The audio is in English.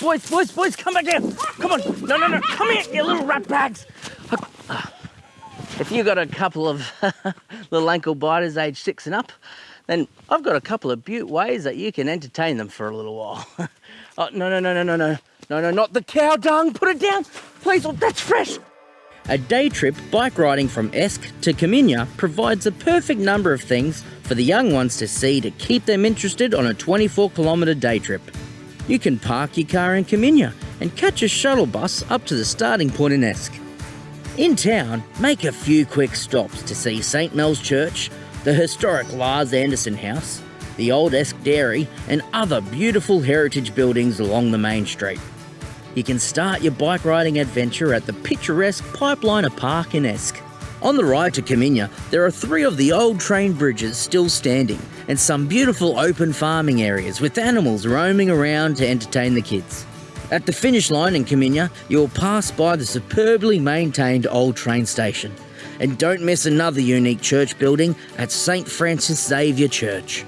boys, boys, boys, come back here. Come on. No, no, no. Come here, you little rat bags. If you've got a couple of little ankle biters aged six and up, then I've got a couple of beaut ways that you can entertain them for a little while. oh, no, no, no, no, no, no. No, no, not the cow dung. Put it down. Please, oh, that's fresh. A day trip bike riding from Esk to Coominya provides a perfect number of things for the young ones to see to keep them interested on a 24 kilometre day trip. You can park your car in Coominya and catch a shuttle bus up to the starting point in Esk. In town, make a few quick stops to see St Mel's Church, the historic Lars Anderson House, the old Esk Dairy, and other beautiful heritage buildings along the main street. You can start your bike riding adventure at the picturesque Pipeliner Park in Esk. On the ride to Coominya, there are three of the old train bridges still standing and some beautiful open farming areas with animals roaming around to entertain the kids. At the finish line in Coominya, you'll pass by the superbly maintained old train station. And don't miss another unique church building at St Francis Xavier Church.